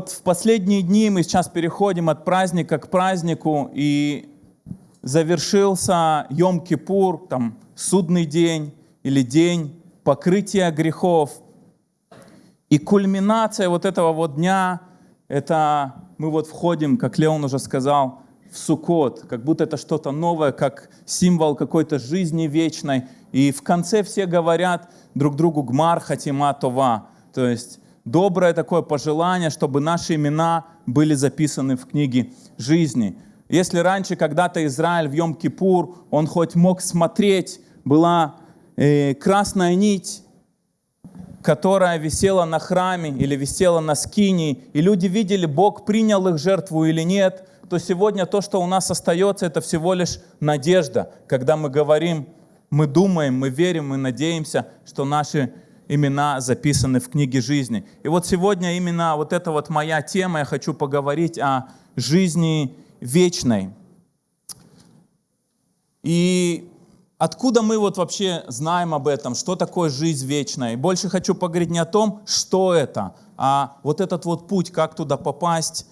Вот в последние дни мы сейчас переходим от праздника к празднику, и завершился Йом-Кипур, там, судный день или день покрытия грехов. И кульминация вот этого вот дня, это мы вот входим, как Леон уже сказал, в Суккот, как будто это что-то новое, как символ какой-то жизни вечной. И в конце все говорят друг другу «Гмар хатима това», то есть доброе такое пожелание, чтобы наши имена были записаны в книге жизни. Если раньше когда-то Израиль в Йом-Кипур, он хоть мог смотреть, была э, красная нить, которая висела на храме или висела на скинии, и люди видели, Бог принял их жертву или нет, то сегодня то, что у нас остается, это всего лишь надежда, когда мы говорим, мы думаем, мы верим, мы надеемся, что наши имена записаны в книге жизни. И вот сегодня именно вот эта вот моя тема, я хочу поговорить о жизни вечной. И откуда мы вот вообще знаем об этом, что такое жизнь вечная? И больше хочу поговорить не о том, что это, а вот этот вот путь, как туда попасть,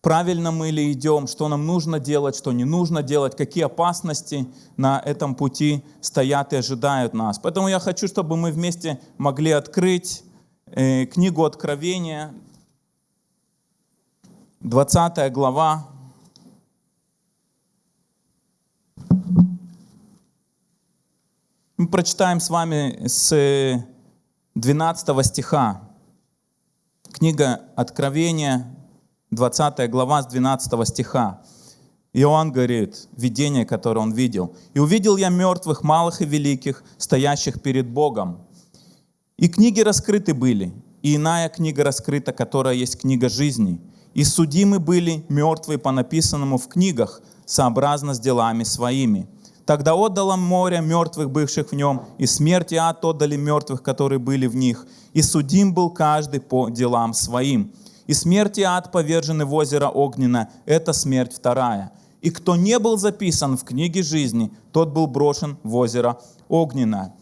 правильно мы ли идем, что нам нужно делать, что не нужно делать, какие опасности на этом пути стоят и ожидают нас. Поэтому я хочу, чтобы мы вместе могли открыть э, книгу Откровения, 20 глава. Мы прочитаем с вами с 12 стиха. Книга Откровения, 20 глава с 12 стиха. Иоанн говорит, видение, которое он видел. «И увидел я мертвых, малых и великих, стоящих перед Богом. И книги раскрыты были, и иная книга раскрыта, которая есть книга жизни. И судимы были мертвые по написанному в книгах, сообразно с делами своими. Тогда отдало море мертвых, бывших в нем, и смерть и ад отдали мертвых, которые были в них. И судим был каждый по делам своим и смерть и ад повержены в озеро Огненно. Это смерть вторая. И кто не был записан в книге жизни, тот был брошен в озеро Огненное.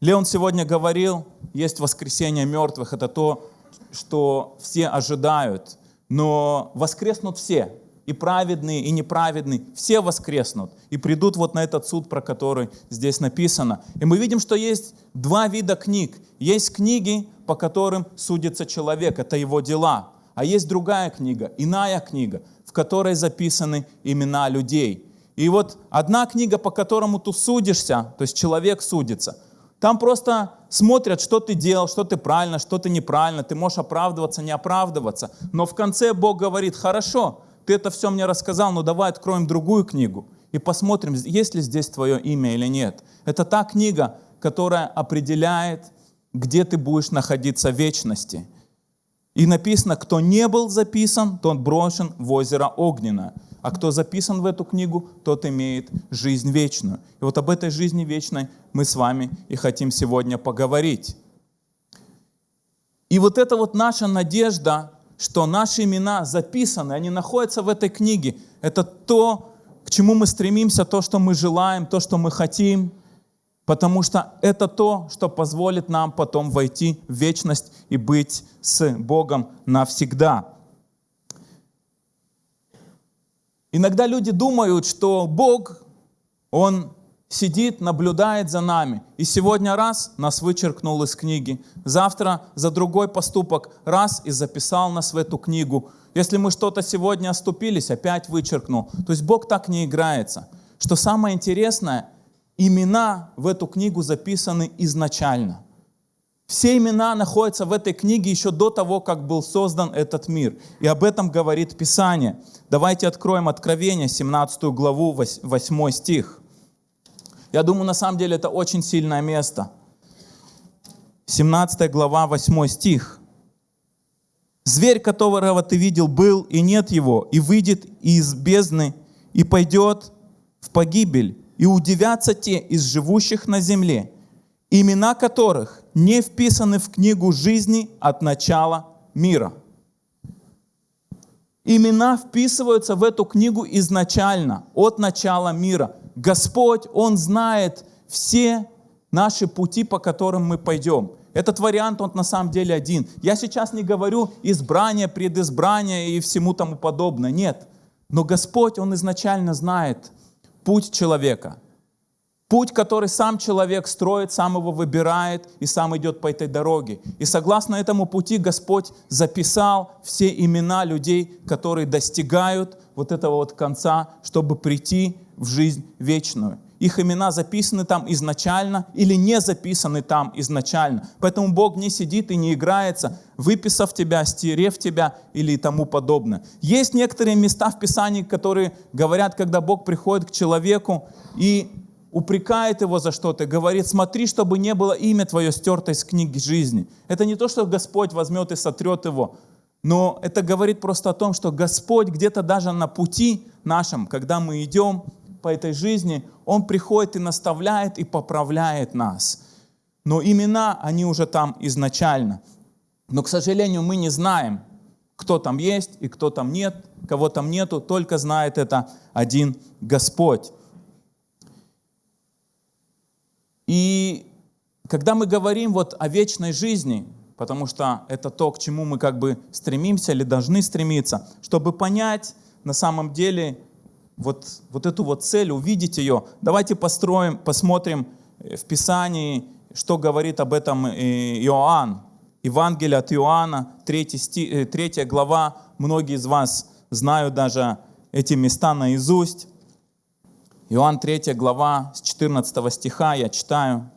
Леон сегодня говорил, есть воскресение мертвых, это то, что все ожидают. Но воскреснут все, и праведные, и неправедные, все воскреснут и придут вот на этот суд, про который здесь написано. И мы видим, что есть два вида книг. Есть книги, по которым судится человек, это его дела. А есть другая книга, иная книга, в которой записаны имена людей. И вот одна книга, по которому ты судишься, то есть человек судится, там просто смотрят, что ты делал, что ты правильно, что ты неправильно, ты можешь оправдываться, не оправдываться. Но в конце Бог говорит, хорошо, ты это все мне рассказал, но давай откроем другую книгу и посмотрим, есть ли здесь твое имя или нет. Это та книга, которая определяет, где ты будешь находиться в вечности. И написано, кто не был записан, тот брошен в озеро Огненно. А кто записан в эту книгу, тот имеет жизнь вечную. И вот об этой жизни вечной мы с вами и хотим сегодня поговорить. И вот это вот наша надежда, что наши имена записаны, они находятся в этой книге. Это то, к чему мы стремимся, то, что мы желаем, то, что мы хотим – Потому что это то, что позволит нам потом войти в вечность и быть с Богом навсегда. Иногда люди думают, что Бог, Он сидит, наблюдает за нами. И сегодня раз нас вычеркнул из книги, завтра за другой поступок раз и записал нас в эту книгу. Если мы что-то сегодня оступились, опять вычеркнул. То есть Бог так не играется. Что самое интересное – имена в эту книгу записаны изначально. Все имена находятся в этой книге еще до того, как был создан этот мир. И об этом говорит Писание. Давайте откроем Откровение, 17 главу, 8 стих. Я думаю, на самом деле это очень сильное место. 17 глава, 8 стих. «Зверь, которого ты видел, был, и нет его, и выйдет из бездны, и пойдет в погибель, и удивятся те из живущих на земле, имена которых не вписаны в книгу жизни от начала мира. Имена вписываются в эту книгу изначально, от начала мира. Господь, Он знает все наши пути, по которым мы пойдем. Этот вариант, он на самом деле один. Я сейчас не говорю избрание, предизбрание и всему тому подобное. Нет. Но Господь, Он изначально знает путь человека. Путь, который сам человек строит, сам его выбирает и сам идет по этой дороге. И согласно этому пути Господь записал все имена людей, которые достигают вот этого вот конца, чтобы прийти в жизнь вечную их имена записаны там изначально или не записаны там изначально. Поэтому Бог не сидит и не играется, выписав тебя, стерев тебя или тому подобное. Есть некоторые места в Писании, которые говорят, когда Бог приходит к человеку и упрекает его за что-то, говорит, смотри, чтобы не было имя твое стерто из книги жизни. Это не то, что Господь возьмет и сотрет его, но это говорит просто о том, что Господь где-то даже на пути нашем, когда мы идем, по этой жизни, Он приходит и наставляет, и поправляет нас. Но имена, они уже там изначально. Но, к сожалению, мы не знаем, кто там есть и кто там нет, кого там нету, только знает это один Господь. И когда мы говорим вот о вечной жизни, потому что это то, к чему мы как бы стремимся или должны стремиться, чтобы понять на самом деле вот, вот эту вот цель, увидеть ее. Давайте построим, посмотрим э, в Писании, что говорит об этом э, Иоанн. Евангелие от Иоанна, 3, сти, 3 э, глава. Многие из вас знают даже эти места наизусть. Иоанн 3 глава, с 14 стиха я читаю.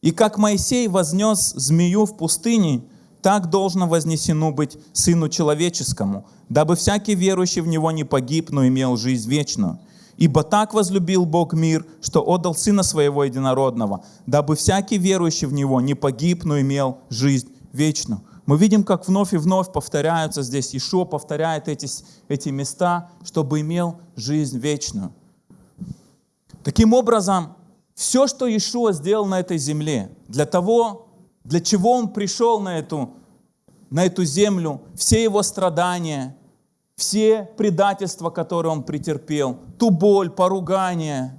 «И как Моисей вознес змею в пустыне, так должно вознесено быть Сыну Человеческому, дабы всякий верующий в Него не погиб, но имел жизнь вечную. Ибо так возлюбил Бог мир, что отдал Сына Своего Единородного, дабы всякий верующий в Него не погиб, но имел жизнь вечную. Мы видим, как вновь и вновь повторяются здесь. Ишуа повторяет эти, эти места, чтобы имел жизнь вечную. Таким образом, все, что Ишуа сделал на этой земле, для того, для чего Он пришел на эту, на эту землю, все Его страдания, все предательства, которые Он претерпел, ту боль, поругание,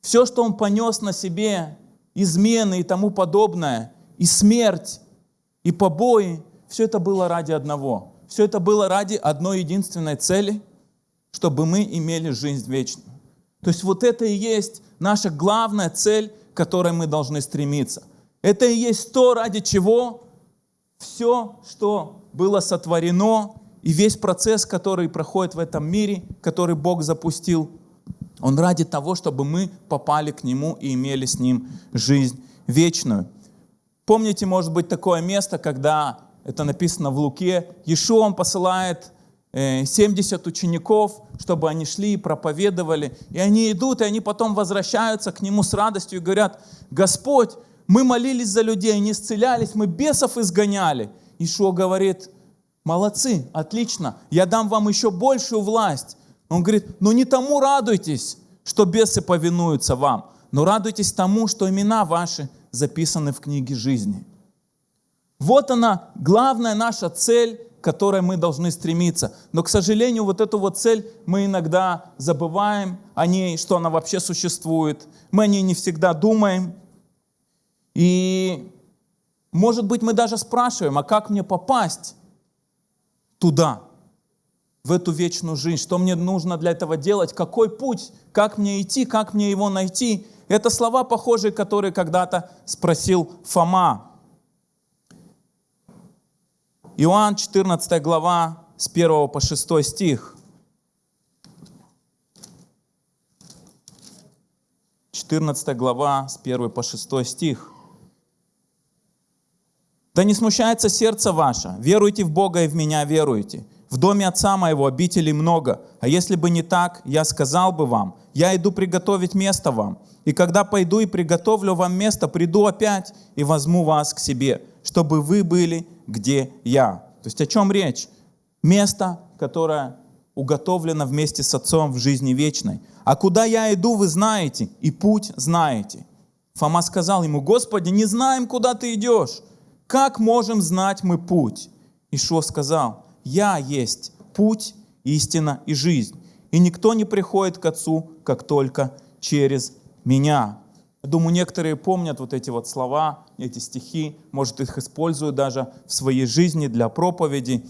все, что Он понес на себе, измены и тому подобное, и смерть, и побои, все это было ради одного. Все это было ради одной единственной цели, чтобы мы имели жизнь вечную. То есть вот это и есть наша главная цель, к которой мы должны стремиться. Это и есть то, ради чего все, что было сотворено, и весь процесс, который проходит в этом мире, который Бог запустил, он ради того, чтобы мы попали к Нему и имели с Ним жизнь вечную. Помните, может быть, такое место, когда это написано в Луке, Иешуа он посылает 70 э, учеников, чтобы они шли и проповедовали. И они идут, и они потом возвращаются к Нему с радостью и говорят, Господь, мы молились за людей, они исцелялись, мы бесов изгоняли. Ишуа говорит, молодцы, отлично, я дам вам еще большую власть. Он говорит, ну не тому радуйтесь, что бесы повинуются вам, но радуйтесь тому, что имена ваши записаны в книге жизни. Вот она, главная наша цель, к которой мы должны стремиться. Но, к сожалению, вот эту вот цель мы иногда забываем о ней, что она вообще существует. Мы о ней не всегда думаем. И, может быть, мы даже спрашиваем, а как мне попасть туда, в эту вечную жизнь? Что мне нужно для этого делать? Какой путь? Как мне идти? Как мне его найти? Это слова похожие, которые когда-то спросил Фома. Иоанн 14 глава с 1 по 6 стих. 14 глава с 1 по 6 стих. Да не смущается сердце ваше, веруйте в Бога и в меня веруйте. В доме Отца моего обителей много, а если бы не так, я сказал бы вам, я иду приготовить место вам. И когда пойду и приготовлю вам место, приду опять и возьму вас к себе, чтобы вы были, где я. То есть о чем речь? Место, которое уготовлено вместе с Отцом в жизни вечной. А куда я иду, вы знаете, и путь знаете. Фома сказал ему, Господи, не знаем, куда ты идешь. Как можем знать мы путь? Ишо сказал, я есть путь, истина и жизнь. И никто не приходит к Отцу, как только через меня. Думаю, некоторые помнят вот эти вот слова, эти стихи, может, их используют даже в своей жизни для проповеди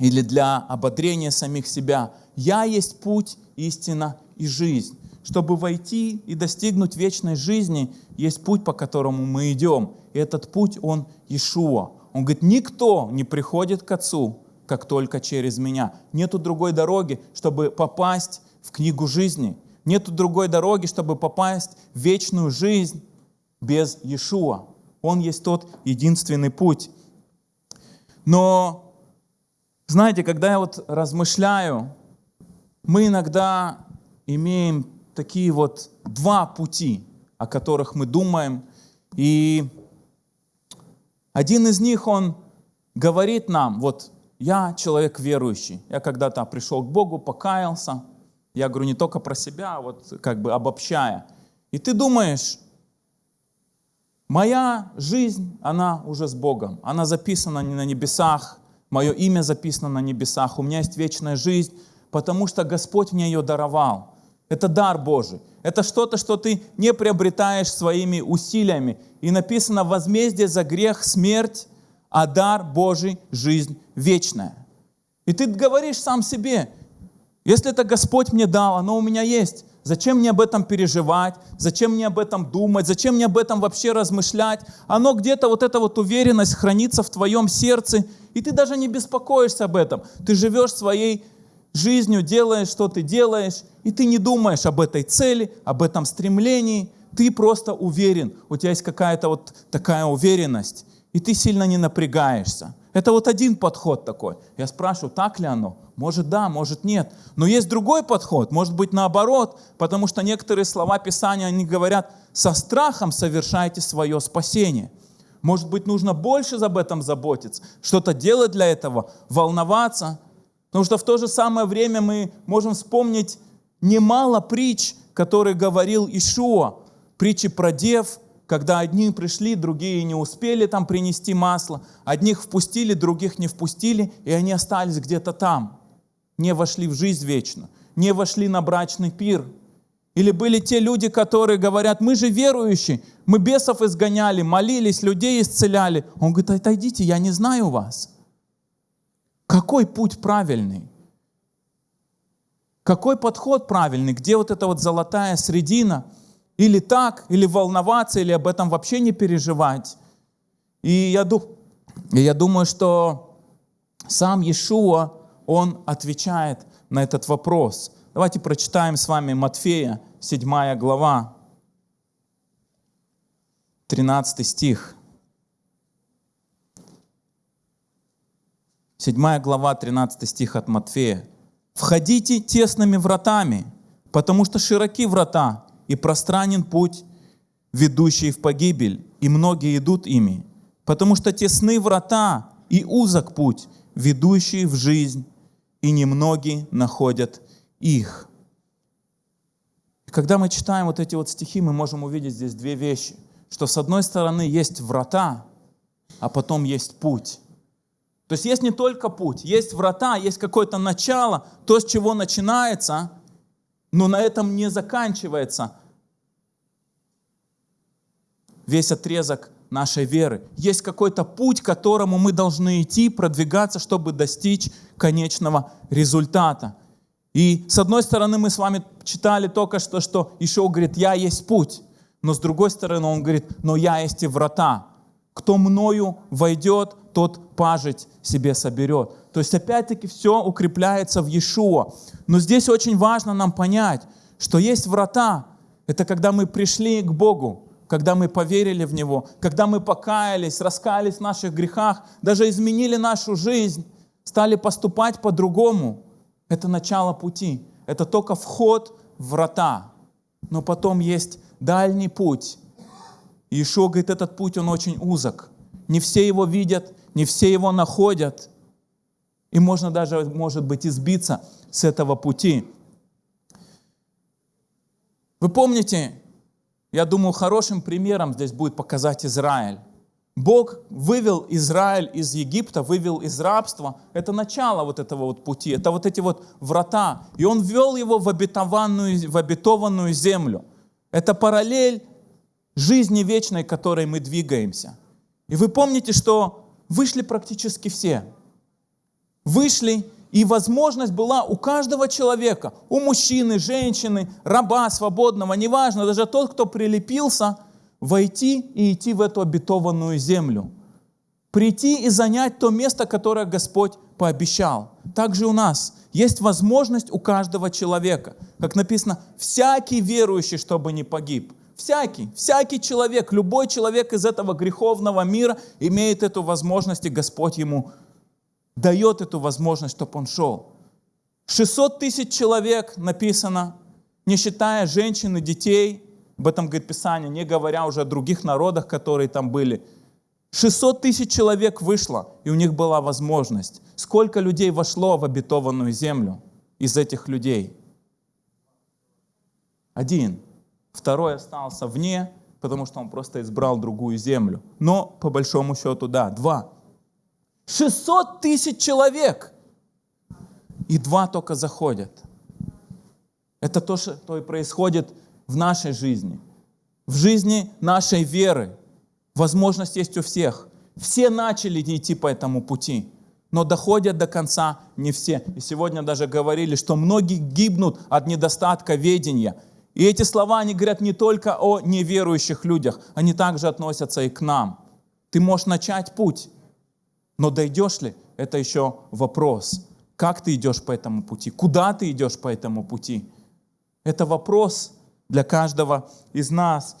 или для ободрения самих себя. «Я есть путь, истина и жизнь». Чтобы войти и достигнуть вечной жизни, есть путь, по которому мы идем. И этот путь, он Иешуа. Он говорит, никто не приходит к Отцу, как только через меня. Нету другой дороги, чтобы попасть в книгу жизни. Нету другой дороги, чтобы попасть в вечную жизнь без Иешуа. Он есть тот единственный путь. Но, знаете, когда я вот размышляю, мы иногда имеем такие вот два пути, о которых мы думаем. И один из них, он говорит нам, вот я человек верующий, я когда-то пришел к Богу, покаялся, я говорю не только про себя, а вот как бы обобщая. И ты думаешь, моя жизнь, она уже с Богом, она записана не на небесах, мое имя записано на небесах, у меня есть вечная жизнь, потому что Господь мне ее даровал. Это дар Божий. Это что-то, что ты не приобретаешь своими усилиями. И написано возмездие за грех, смерть, а дар Божий – жизнь вечная. И ты говоришь сам себе, если это Господь мне дал, оно у меня есть. Зачем мне об этом переживать? Зачем мне об этом думать? Зачем мне об этом вообще размышлять? Оно где-то, вот эта вот уверенность хранится в твоем сердце, и ты даже не беспокоишься об этом. Ты живешь своей жизнью, делаешь, что ты делаешь, и ты не думаешь об этой цели, об этом стремлении, ты просто уверен, у тебя есть какая-то вот такая уверенность, и ты сильно не напрягаешься. Это вот один подход такой. Я спрашиваю, так ли оно? Может да, может нет. Но есть другой подход, может быть наоборот, потому что некоторые слова Писания, они говорят, со страхом совершайте свое спасение. Может быть, нужно больше об этом заботиться, что-то делать для этого, волноваться, Потому что в то же самое время мы можем вспомнить немало притч, которые говорил Ишуа. Притчи про дев, когда одни пришли, другие не успели там принести масло. Одних впустили, других не впустили, и они остались где-то там. Не вошли в жизнь вечную, не вошли на брачный пир. Или были те люди, которые говорят, мы же верующие, мы бесов изгоняли, молились, людей исцеляли. Он говорит, отойдите, я не знаю вас. Какой путь правильный? Какой подход правильный? Где вот эта вот золотая средина? Или так, или волноваться, или об этом вообще не переживать? И я, я думаю, что сам Иешуа, он отвечает на этот вопрос. Давайте прочитаем с вами Матфея, 7 глава, 13 стих. 7 глава, 13 стих от Матфея. «Входите тесными вратами, потому что широки врата и пространен путь, ведущий в погибель, и многие идут ими, потому что тесны врата и узок путь, ведущий в жизнь, и немногие находят их». когда мы читаем вот эти вот стихи, мы можем увидеть здесь две вещи, что с одной стороны есть врата, а потом есть путь. То есть есть не только путь, есть врата, есть какое-то начало, то, с чего начинается, но на этом не заканчивается весь отрезок нашей веры. Есть какой-то путь, к которому мы должны идти, продвигаться, чтобы достичь конечного результата. И с одной стороны мы с вами читали только что, что Ишо говорит, я есть путь. Но с другой стороны он говорит, но я есть и врата. Кто мною войдет, тот пажить себе соберет. То есть опять-таки все укрепляется в Иешуа. Но здесь очень важно нам понять, что есть врата. Это когда мы пришли к Богу, когда мы поверили в Него, когда мы покаялись, раскаялись в наших грехах, даже изменили нашу жизнь, стали поступать по-другому. Это начало пути. Это только вход в врата. Но потом есть дальний путь. Иешуа говорит, этот путь, он очень узок. Не все его видят, не все его находят. И можно даже, может быть, избиться с этого пути. Вы помните, я думаю, хорошим примером здесь будет показать Израиль. Бог вывел Израиль из Египта, вывел из рабства. Это начало вот этого вот пути, это вот эти вот врата. И Он ввел его в обетованную, в обетованную землю. Это параллель жизни вечной, которой мы двигаемся. И вы помните, что вышли практически все. Вышли, и возможность была у каждого человека, у мужчины, женщины, раба, свободного, неважно, даже тот, кто прилепился, войти и идти в эту обетованную землю. Прийти и занять то место, которое Господь пообещал. Также у нас есть возможность у каждого человека. Как написано, всякий верующий, чтобы не погиб. Всякий, всякий человек, любой человек из этого греховного мира имеет эту возможность, и Господь ему дает эту возможность, чтобы он шел. 600 тысяч человек написано, не считая женщин и детей, об этом говорит Писание, не говоря уже о других народах, которые там были. 600 тысяч человек вышло, и у них была возможность. Сколько людей вошло в обетованную землю из этих людей? Один. Второй остался вне, потому что он просто избрал другую землю. Но, по большому счету, да, два. 600 тысяч человек! И два только заходят. Это то, что и происходит в нашей жизни, в жизни нашей веры. Возможность есть у всех. Все начали идти по этому пути, но доходят до конца не все. И сегодня даже говорили, что многие гибнут от недостатка ведения. И эти слова, они говорят не только о неверующих людях, они также относятся и к нам. Ты можешь начать путь, но дойдешь ли, это еще вопрос. Как ты идешь по этому пути? Куда ты идешь по этому пути? Это вопрос для каждого из нас.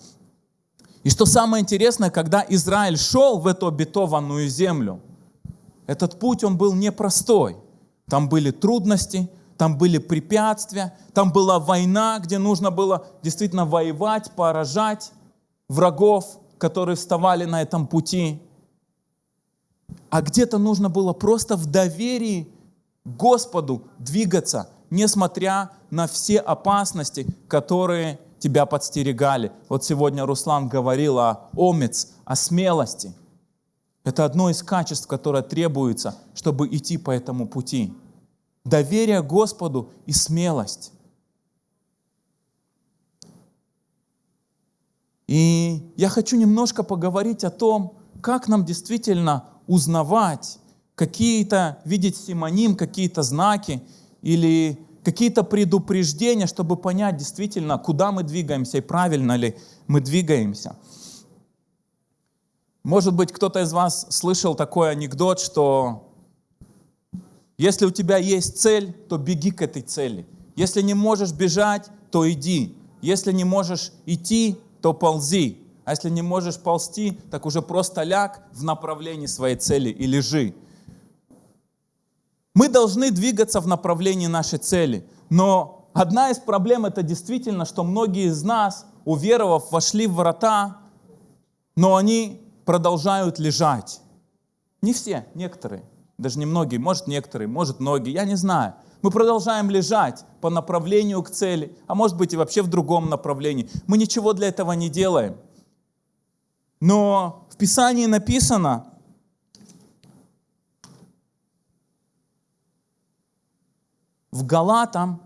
И что самое интересное, когда Израиль шел в эту обетованную землю, этот путь, он был непростой. Там были трудности, там были препятствия, там была война, где нужно было действительно воевать, поражать врагов, которые вставали на этом пути. А где-то нужно было просто в доверии Господу двигаться, несмотря на все опасности, которые тебя подстерегали. Вот сегодня Руслан говорил о омец, о смелости. Это одно из качеств, которое требуется, чтобы идти по этому пути. Доверие Господу и смелость. И я хочу немножко поговорить о том, как нам действительно узнавать, какие-то, видеть симоним, какие-то знаки или какие-то предупреждения, чтобы понять действительно, куда мы двигаемся и правильно ли мы двигаемся. Может быть, кто-то из вас слышал такой анекдот, что если у тебя есть цель, то беги к этой цели. Если не можешь бежать, то иди. Если не можешь идти, то ползи. А если не можешь ползти, так уже просто ляг в направлении своей цели и лежи. Мы должны двигаться в направлении нашей цели. Но одна из проблем это действительно, что многие из нас, уверовав, вошли в врата, но они продолжают лежать. Не все, некоторые, даже не многие, может некоторые, может многие, я не знаю. Мы продолжаем лежать по направлению к цели, а может быть и вообще в другом направлении. Мы ничего для этого не делаем. Но в Писании написано, в Галатам,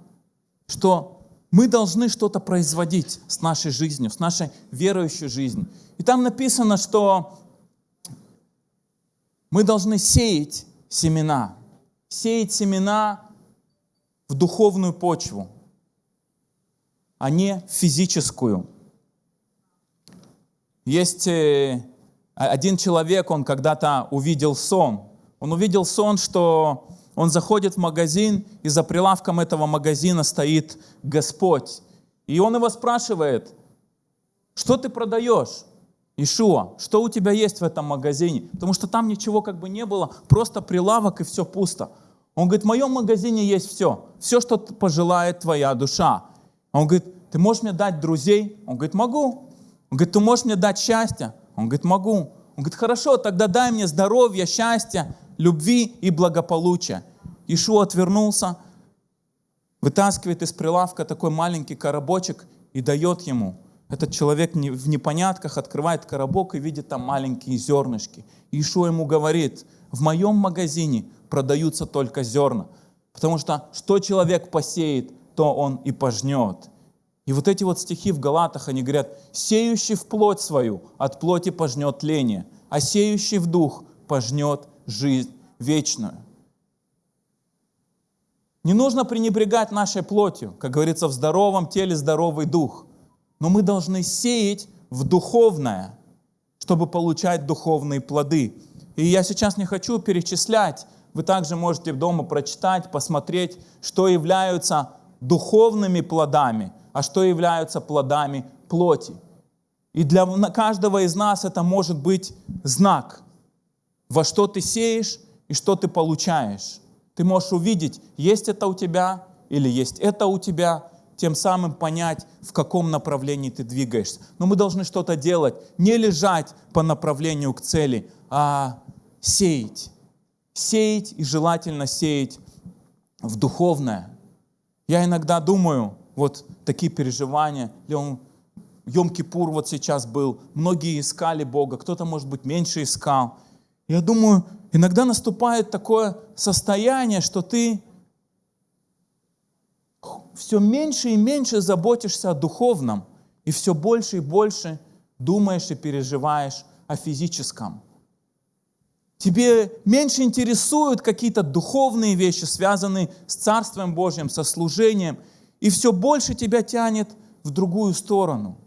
что мы должны что-то производить с нашей жизнью, с нашей верующей жизнью. И там написано, что мы должны сеять семена, сеять семена в духовную почву, а не физическую. Есть э, один человек, он когда-то увидел сон. Он увидел сон, что он заходит в магазин, и за прилавком этого магазина стоит Господь. И он его спрашивает, что ты продаешь? Ишуа, что у тебя есть в этом магазине? Потому что там ничего как бы не было, просто прилавок и все пусто. Он говорит, в моем магазине есть все, все, что пожелает твоя душа. Он говорит, ты можешь мне дать друзей? Он говорит, могу. Он говорит, ты можешь мне дать счастье? Он говорит, могу. Он говорит, хорошо, тогда дай мне здоровье, счастье, любви и благополучия. Ишуа отвернулся, вытаскивает из прилавка такой маленький коробочек и дает ему. Этот человек в непонятках открывает коробок и видит там маленькие зернышки. И Ишуа ему говорит, в моем магазине продаются только зерна, потому что что человек посеет, то он и пожнет. И вот эти вот стихи в Галатах, они говорят, «Сеющий в плоть свою от плоти пожнет тление, а сеющий в дух пожнет жизнь вечную». Не нужно пренебрегать нашей плотью, как говорится, в здоровом теле здоровый дух. Но мы должны сеять в духовное, чтобы получать духовные плоды. И я сейчас не хочу перечислять, вы также можете дома прочитать, посмотреть, что являются духовными плодами, а что являются плодами плоти. И для каждого из нас это может быть знак, во что ты сеешь и что ты получаешь. Ты можешь увидеть, есть это у тебя или есть это у тебя, тем самым понять, в каком направлении ты двигаешься. Но мы должны что-то делать, не лежать по направлению к цели, а сеять. Сеять и желательно сеять в духовное. Я иногда думаю, вот такие переживания, Йом-Кипур вот сейчас был, многие искали Бога, кто-то, может быть, меньше искал. Я думаю, иногда наступает такое состояние, что ты все меньше и меньше заботишься о духовном, и все больше и больше думаешь и переживаешь о физическом. Тебе меньше интересуют какие-то духовные вещи, связанные с Царством Божьим, со служением, и все больше тебя тянет в другую сторону.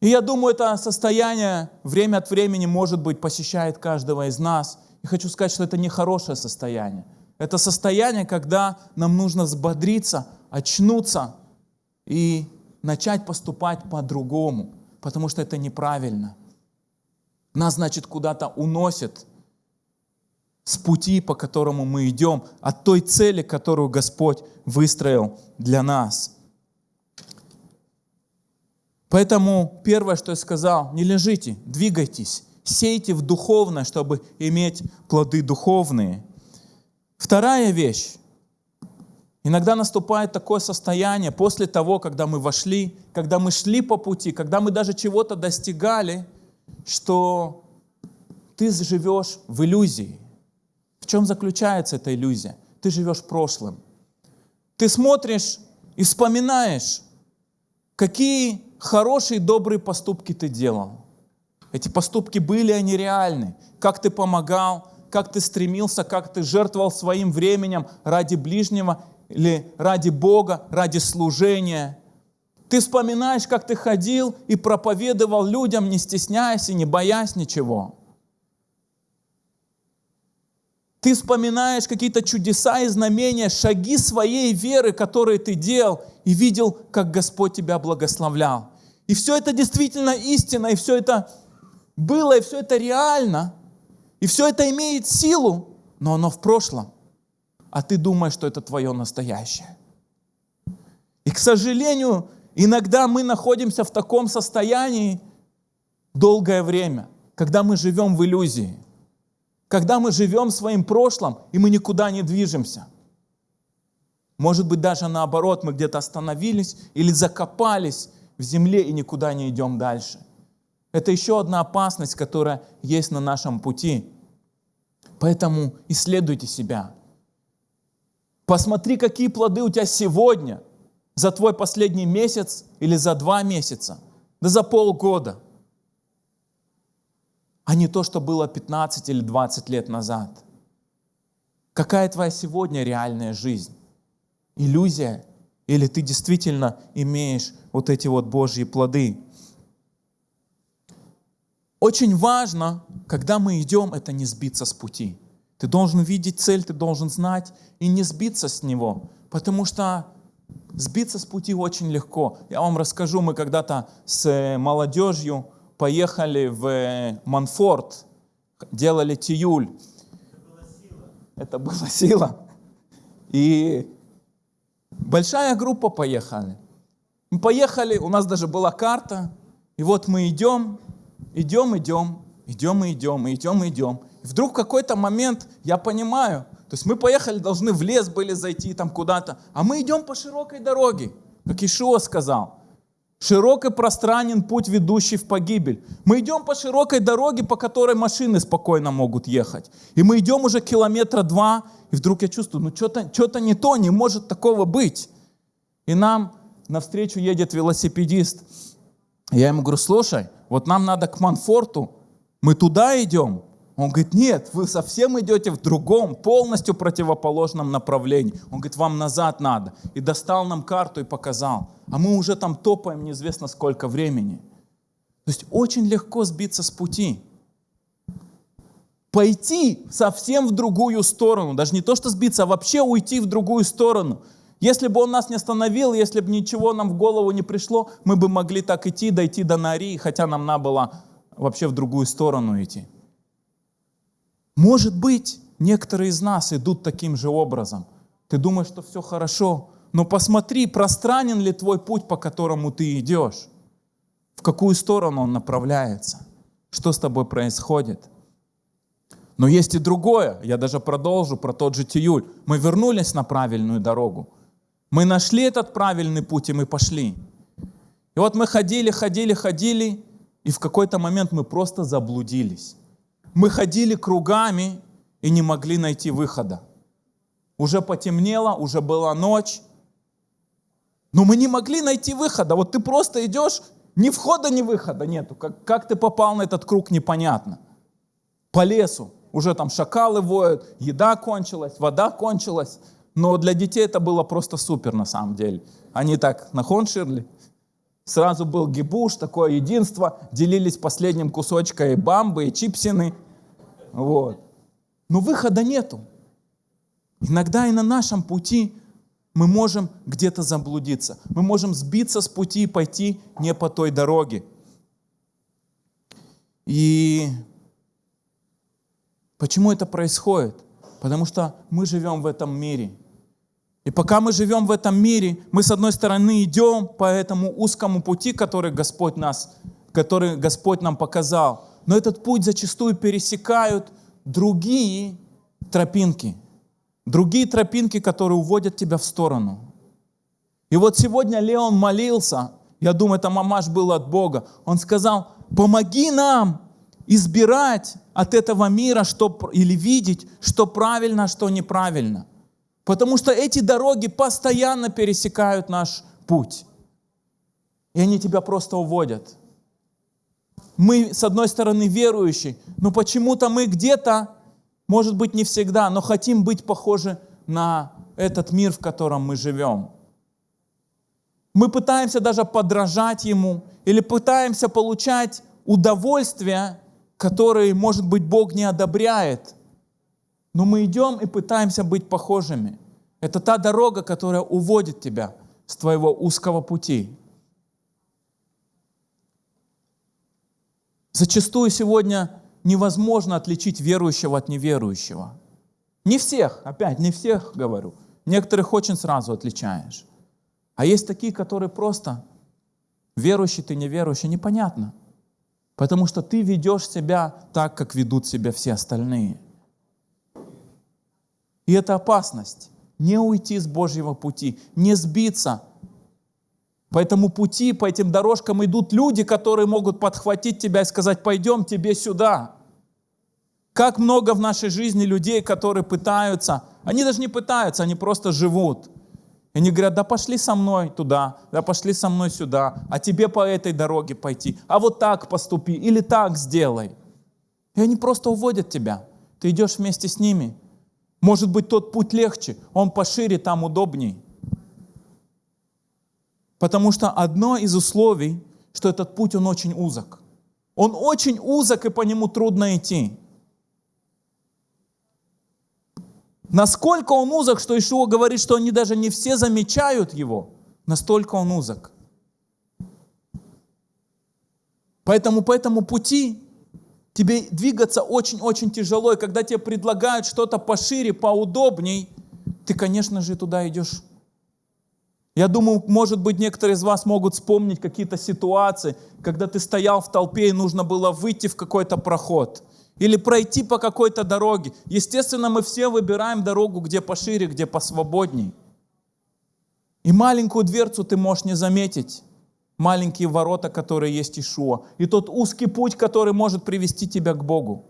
И я думаю, это состояние время от времени, может быть, посещает каждого из нас. И хочу сказать, что это не хорошее состояние. Это состояние, когда нам нужно взбодриться, очнуться и начать поступать по-другому, потому что это неправильно. Нас, значит, куда-то уносит с пути, по которому мы идем, от той цели, которую Господь выстроил для нас. Поэтому первое, что я сказал, не лежите, двигайтесь, сейте в духовное, чтобы иметь плоды духовные – Вторая вещь. Иногда наступает такое состояние после того, когда мы вошли, когда мы шли по пути, когда мы даже чего-то достигали, что ты живешь в иллюзии. В чем заключается эта иллюзия? Ты живешь прошлым. Ты смотришь и вспоминаешь, какие хорошие, добрые поступки ты делал. Эти поступки были, они реальны. Как ты помогал, как ты стремился, как ты жертвовал своим временем ради ближнего или ради Бога, ради служения. Ты вспоминаешь, как ты ходил и проповедовал людям, не стесняясь и не боясь ничего. Ты вспоминаешь какие-то чудеса и знамения, шаги своей веры, которые ты делал, и видел, как Господь тебя благословлял. И все это действительно истина, и все это было, и все это реально – и все это имеет силу, но оно в прошлом. А ты думаешь, что это твое настоящее. И, к сожалению, иногда мы находимся в таком состоянии долгое время, когда мы живем в иллюзии, когда мы живем своим прошлым, и мы никуда не движемся. Может быть, даже наоборот, мы где-то остановились или закопались в земле и никуда не идем дальше. Это еще одна опасность, которая есть на нашем пути. Поэтому исследуйте себя. Посмотри, какие плоды у тебя сегодня, за твой последний месяц или за два месяца, да за полгода, а не то, что было 15 или 20 лет назад. Какая твоя сегодня реальная жизнь? Иллюзия? Или ты действительно имеешь вот эти вот Божьи плоды? Очень важно, когда мы идем, это не сбиться с пути. Ты должен видеть цель, ты должен знать и не сбиться с него, потому что сбиться с пути очень легко. Я вам расскажу, мы когда-то с э, молодежью поехали в э, Манфорт, делали тиюль. Это была сила. И большая группа поехали. Мы поехали, у нас даже была карта, и вот мы идем, идем, идем, идем и идем, и идем и идем. И вдруг в какой-то момент я понимаю, то есть мы поехали, должны в лес были зайти там куда-то, а мы идем по широкой дороге, как Ишуа сказал. Широк и пространен путь, ведущий в погибель. Мы идем по широкой дороге, по которой машины спокойно могут ехать. И мы идем уже километра два, и вдруг я чувствую, ну что-то что не то, не может такого быть. И нам навстречу едет велосипедист. Я ему говорю, слушай, вот нам надо к Манфорту, мы туда идем. Он говорит, нет, вы совсем идете в другом, полностью противоположном направлении. Он говорит, вам назад надо. И достал нам карту и показал. А мы уже там топаем неизвестно сколько времени. То есть очень легко сбиться с пути. Пойти совсем в другую сторону. Даже не то, что сбиться, а вообще уйти в другую сторону. Если бы он нас не остановил, если бы ничего нам в голову не пришло, мы бы могли так идти, дойти до Нарии, хотя нам надо было вообще в другую сторону идти. Может быть, некоторые из нас идут таким же образом. Ты думаешь, что все хорошо, но посмотри, пространен ли твой путь, по которому ты идешь, в какую сторону он направляется, что с тобой происходит. Но есть и другое, я даже продолжу про тот же Тиюль. Мы вернулись на правильную дорогу. Мы нашли этот правильный путь, и мы пошли. И вот мы ходили, ходили, ходили, и в какой-то момент мы просто заблудились. Мы ходили кругами и не могли найти выхода. Уже потемнело, уже была ночь, но мы не могли найти выхода. Вот ты просто идешь, ни входа, ни выхода нету. Как, как ты попал на этот круг, непонятно. По лесу. Уже там шакалы воют, еда кончилась, вода кончилась. Но для детей это было просто супер на самом деле. Они так на Хонширли, Сразу был гибуш, такое единство, делились последним кусочком бамбы и чипсины. Вот. Но выхода нету. Иногда и на нашем пути мы можем где-то заблудиться. Мы можем сбиться с пути и пойти не по той дороге. И почему это происходит? Потому что мы живем в этом мире. И пока мы живем в этом мире, мы с одной стороны идем по этому узкому пути, который Господь, нас, который Господь нам показал. Но этот путь зачастую пересекают другие тропинки. Другие тропинки, которые уводят тебя в сторону. И вот сегодня Леон молился, я думаю, это мамаш был от Бога. Он сказал, помоги нам избирать от этого мира что, или видеть, что правильно, а что неправильно. Потому что эти дороги постоянно пересекают наш путь. И они тебя просто уводят. Мы, с одной стороны, верующие, но почему-то мы где-то, может быть, не всегда, но хотим быть похожи на этот мир, в котором мы живем. Мы пытаемся даже подражать ему или пытаемся получать удовольствие, которое, может быть, Бог не одобряет – но мы идем и пытаемся быть похожими. Это та дорога, которая уводит тебя с твоего узкого пути. Зачастую сегодня невозможно отличить верующего от неверующего. Не всех, опять, не всех говорю. Некоторых очень сразу отличаешь. А есть такие, которые просто верующий ты, неверующий, непонятно. Потому что ты ведешь себя так, как ведут себя все остальные – и это опасность. Не уйти с Божьего пути, не сбиться. По этому пути, по этим дорожкам идут люди, которые могут подхватить тебя и сказать, пойдем тебе сюда. Как много в нашей жизни людей, которые пытаются, они даже не пытаются, они просто живут. И они говорят, да пошли со мной туда, да пошли со мной сюда, а тебе по этой дороге пойти, а вот так поступи или так сделай. И они просто уводят тебя. Ты идешь вместе с ними. Может быть, тот путь легче, он пошире, там удобней. Потому что одно из условий, что этот путь, он очень узок. Он очень узок, и по нему трудно идти. Насколько он узок, что Ишуа говорит, что они даже не все замечают его, настолько он узок. Поэтому по этому пути тебе двигаться очень-очень тяжело, и когда тебе предлагают что-то пошире, поудобней, ты, конечно же, туда идешь. Я думаю, может быть, некоторые из вас могут вспомнить какие-то ситуации, когда ты стоял в толпе и нужно было выйти в какой-то проход или пройти по какой-то дороге. Естественно, мы все выбираем дорогу, где пошире, где посвободней. И маленькую дверцу ты можешь не заметить маленькие ворота, которые есть Ишуа, и тот узкий путь, который может привести тебя к Богу,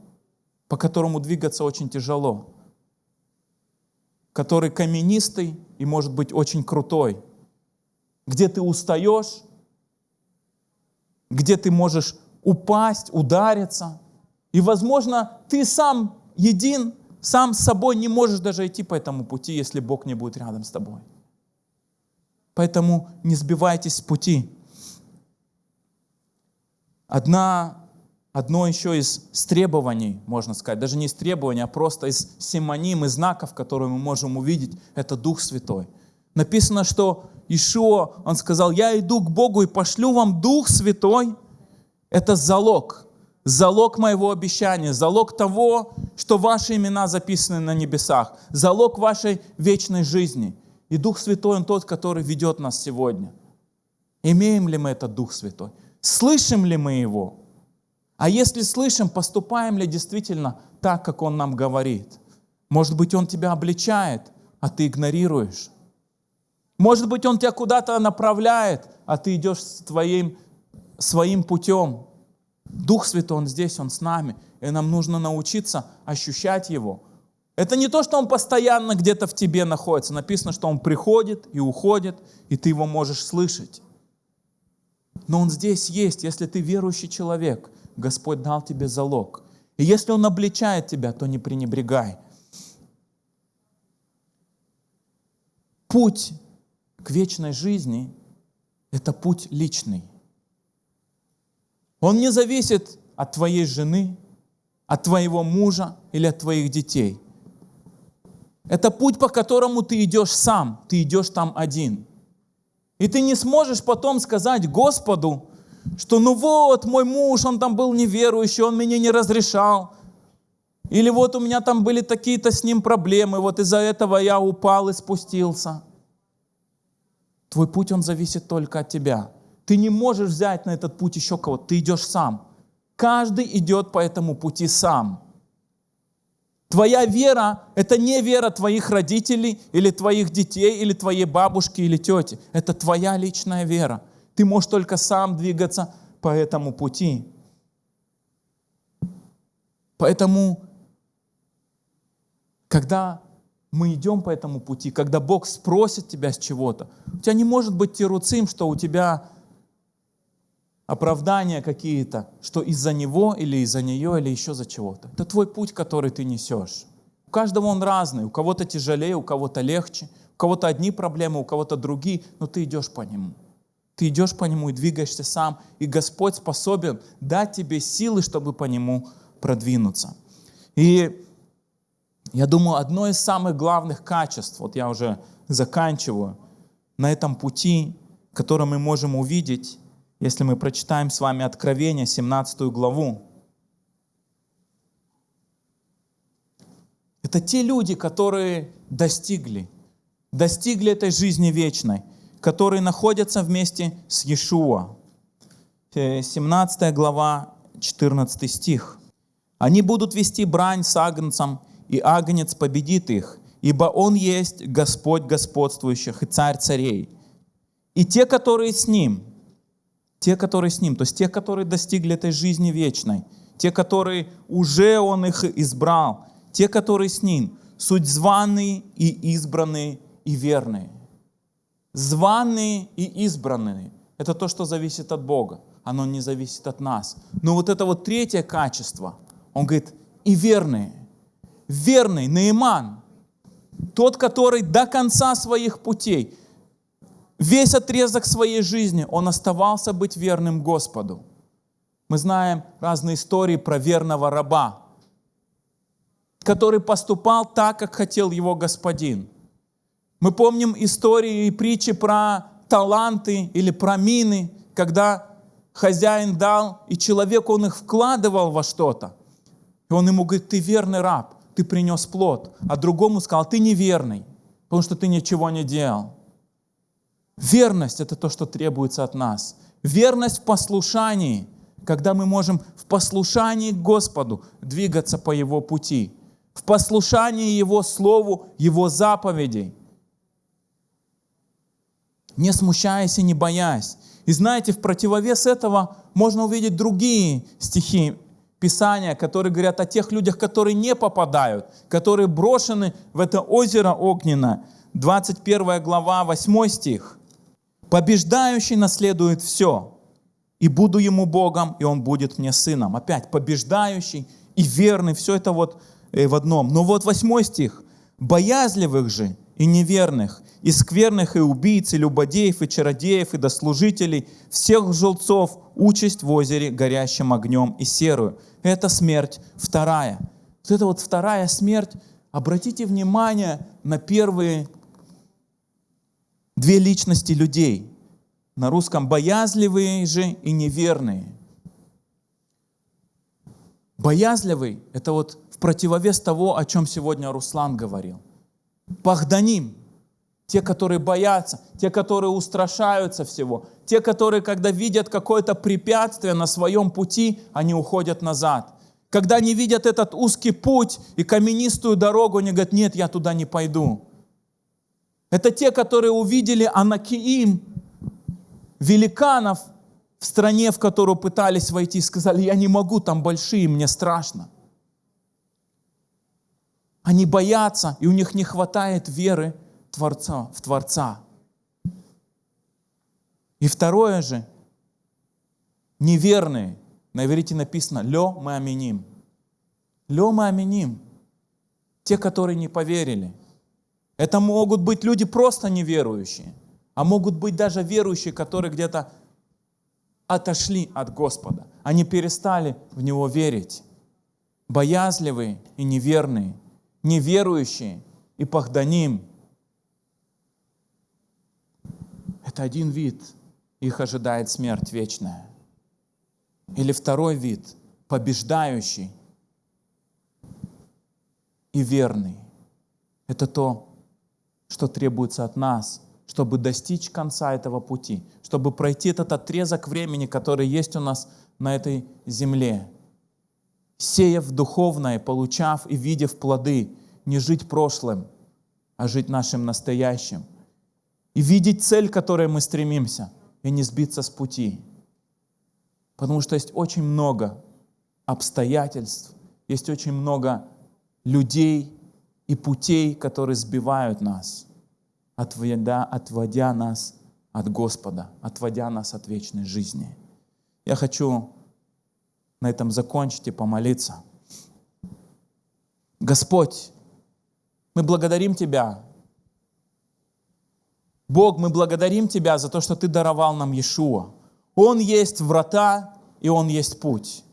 по которому двигаться очень тяжело, который каменистый и может быть очень крутой, где ты устаешь, где ты можешь упасть, удариться. И, возможно, ты сам един, сам с собой не можешь даже идти по этому пути, если Бог не будет рядом с тобой. Поэтому не сбивайтесь с пути. Одна, одно еще из требований, можно сказать, даже не из требований, а просто из симоним, из знаков, которые мы можем увидеть, это Дух Святой. Написано, что Ишуа, он сказал, я иду к Богу и пошлю вам Дух Святой. Это залог, залог моего обещания, залог того, что ваши имена записаны на небесах, залог вашей вечной жизни. И Дух Святой, Он тот, который ведет нас сегодня. Имеем ли мы этот Дух Святой? Слышим ли мы Его? А если слышим, поступаем ли действительно так, как Он нам говорит? Может быть, Он тебя обличает, а ты игнорируешь. Может быть, Он тебя куда-то направляет, а ты идешь твоим, своим путем. Дух Святой, Он здесь, Он с нами. И нам нужно научиться ощущать Его. Это не то, что Он постоянно где-то в тебе находится. Написано, что Он приходит и уходит, и ты Его можешь слышать. Но Он здесь есть, если ты верующий человек. Господь дал тебе залог. И если Он обличает тебя, то не пренебрегай. Путь к вечной жизни – это путь личный. Он не зависит от твоей жены, от твоего мужа или от твоих детей. Это путь, по которому ты идешь сам, ты идешь там один. И ты не сможешь потом сказать Господу, что ну вот, мой муж, он там был неверующий, он мне не разрешал. Или вот у меня там были такие-то с ним проблемы, вот из-за этого я упал и спустился. Твой путь, он зависит только от тебя. Ты не можешь взять на этот путь еще кого-то, ты идешь сам. Каждый идет по этому пути сам. Твоя вера – это не вера твоих родителей или твоих детей, или твоей бабушки или тети. Это твоя личная вера. Ты можешь только сам двигаться по этому пути. Поэтому, когда мы идем по этому пути, когда Бог спросит тебя с чего-то, у тебя не может быть тируцим, что у тебя оправдания какие-то, что из-за него или из-за нее или еще за чего-то. Это твой путь, который ты несешь. У каждого он разный, у кого-то тяжелее, у кого-то легче, у кого-то одни проблемы, у кого-то другие, но ты идешь по нему. Ты идешь по нему и двигаешься сам, и Господь способен дать тебе силы, чтобы по нему продвинуться. И я думаю, одно из самых главных качеств, вот я уже заканчиваю, на этом пути, которое мы можем увидеть, если мы прочитаем с вами Откровение, 17 главу. Это те люди, которые достигли, достигли этой жизни вечной, которые находятся вместе с Иешуа. 17 э, глава, 14 стих. «Они будут вести брань с агнцем, и агнец победит их, ибо он есть Господь господствующих и Царь царей. И те, которые с ним, те, которые с Ним, то есть те, которые достигли этой жизни вечной, те, которые уже Он их избрал, те, которые с Ним, суть званые и избранные и верные. Званые и избранные – это то, что зависит от Бога, оно не зависит от нас. Но вот это вот третье качество, он говорит, и верные. Верный Наиман, тот, который до конца своих путей, Весь отрезок своей жизни он оставался быть верным Господу. Мы знаем разные истории про верного раба, который поступал так, как хотел его господин. Мы помним истории и притчи про таланты или про мины, когда хозяин дал, и человек, он их вкладывал во что-то. И он ему говорит, ты верный раб, ты принес плод. А другому сказал, ты неверный, потому что ты ничего не делал. Верность — это то, что требуется от нас. Верность в послушании, когда мы можем в послушании к Господу двигаться по Его пути, в послушании Его Слову, Его заповедей, не смущаясь и не боясь. И знаете, в противовес этого можно увидеть другие стихи Писания, которые говорят о тех людях, которые не попадают, которые брошены в это озеро огненное. 21 глава, 8 стих. Побеждающий наследует все. И буду ему Богом, и он будет мне сыном. Опять побеждающий и верный, все это вот э, в одном. Но вот восьмой стих. Боязливых же и неверных, и скверных, и убийц, и любодеев, и чародеев, и дослужителей, всех желцов, участь в озере горящим огнем и серую. Это смерть вторая. Вот это вот вторая смерть. Обратите внимание на первые две личности людей. На русском боязливые же и неверные. Боязливый – это вот в противовес того, о чем сегодня Руслан говорил. Пахданим – те, которые боятся, те, которые устрашаются всего, те, которые, когда видят какое-то препятствие на своем пути, они уходят назад. Когда они видят этот узкий путь и каменистую дорогу, они говорят, нет, я туда не пойду. Это те, которые увидели Анакиим, великанов в стране, в которую пытались войти, сказали, я не могу, там большие, мне страшно. Они боятся, и у них не хватает веры Творца, в Творца. И второе же, неверные. На иврите написано «Лё мы аминим». «Лё мы аминим». Те, которые не поверили. Это могут быть люди просто неверующие, а могут быть даже верующие, которые где-то отошли от Господа. Они перестали в Него верить. Боязливые и неверные – неверующие и пахданим. Это один вид, их ожидает смерть вечная. Или второй вид, побеждающий и верный. Это то, что требуется от нас, чтобы достичь конца этого пути, чтобы пройти этот отрезок времени, который есть у нас на этой земле сеяв духовное, получав и видев плоды, не жить прошлым, а жить нашим настоящим. И видеть цель, к которой мы стремимся, и не сбиться с пути. Потому что есть очень много обстоятельств, есть очень много людей и путей, которые сбивают нас, отводя, отводя нас от Господа, отводя нас от вечной жизни. Я хочу на этом закончить и помолиться. Господь, мы благодарим Тебя. Бог, мы благодарим Тебя за то, что Ты даровал нам Иешуа. Он есть врата, и Он есть путь.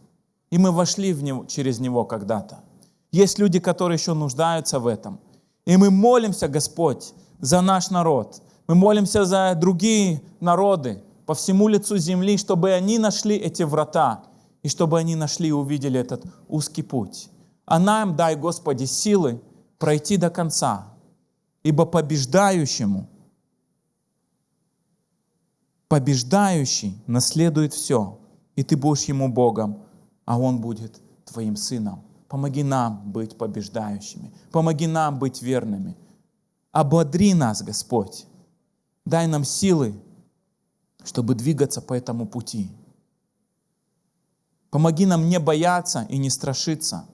И мы вошли в него, через Него когда-то. Есть люди, которые еще нуждаются в этом. И мы молимся, Господь, за наш народ. Мы молимся за другие народы по всему лицу земли, чтобы они нашли эти врата и чтобы они нашли и увидели этот узкий путь. А нам дай, Господи, силы пройти до конца, ибо побеждающему, побеждающий наследует все, и ты будешь ему Богом, а он будет твоим сыном. Помоги нам быть побеждающими, помоги нам быть верными. Ободри нас, Господь. Дай нам силы, чтобы двигаться по этому пути. Помоги нам не бояться и не страшиться.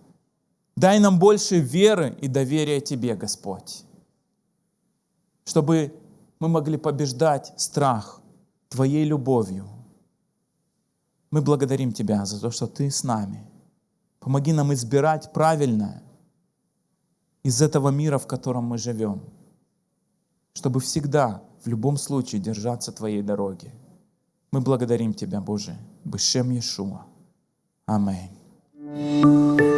Дай нам больше веры и доверия Тебе, Господь, чтобы мы могли побеждать страх Твоей любовью. Мы благодарим Тебя за то, что Ты с нами. Помоги нам избирать правильное из этого мира, в котором мы живем, чтобы всегда, в любом случае, держаться Твоей дороги. Мы благодарим Тебя, Боже, Бешем Иешуа. Amém.